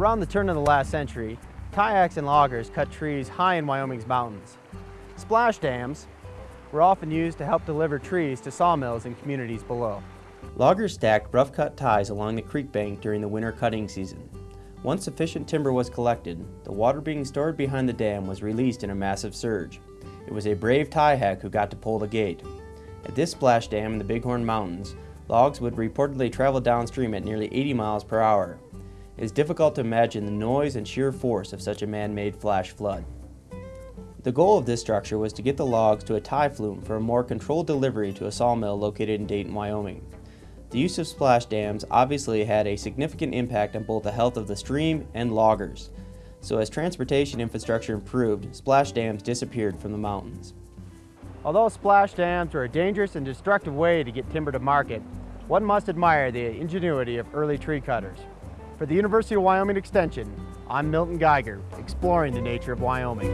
Around the turn of the last century, tie hacks and loggers cut trees high in Wyoming's mountains. Splash dams were often used to help deliver trees to sawmills in communities below. Loggers stacked rough-cut ties along the creek bank during the winter cutting season. Once sufficient timber was collected, the water being stored behind the dam was released in a massive surge. It was a brave tie hack who got to pull the gate. At this splash dam in the Bighorn Mountains, logs would reportedly travel downstream at nearly 80 miles per hour. It is difficult to imagine the noise and sheer force of such a man-made flash flood. The goal of this structure was to get the logs to a tie flume for a more controlled delivery to a sawmill located in Dayton, Wyoming. The use of splash dams obviously had a significant impact on both the health of the stream and loggers. So as transportation infrastructure improved, splash dams disappeared from the mountains. Although splash dams were a dangerous and destructive way to get timber to market, one must admire the ingenuity of early tree cutters. For the University of Wyoming Extension, I'm Milton Geiger, exploring the nature of Wyoming.